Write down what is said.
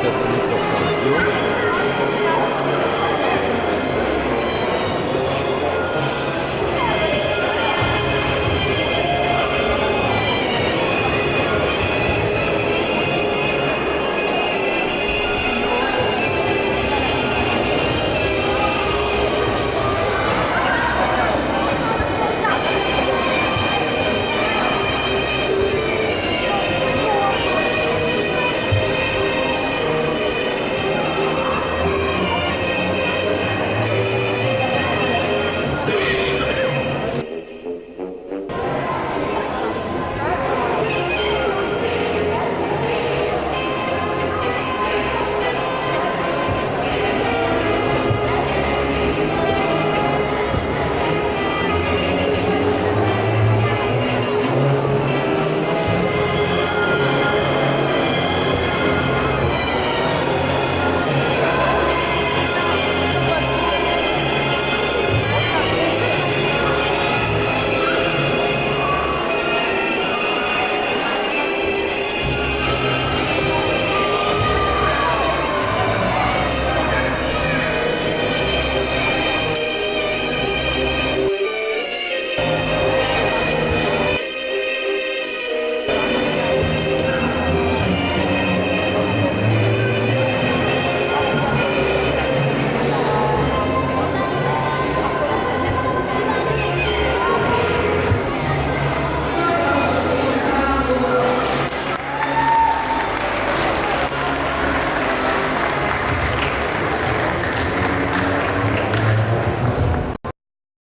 that, that uh,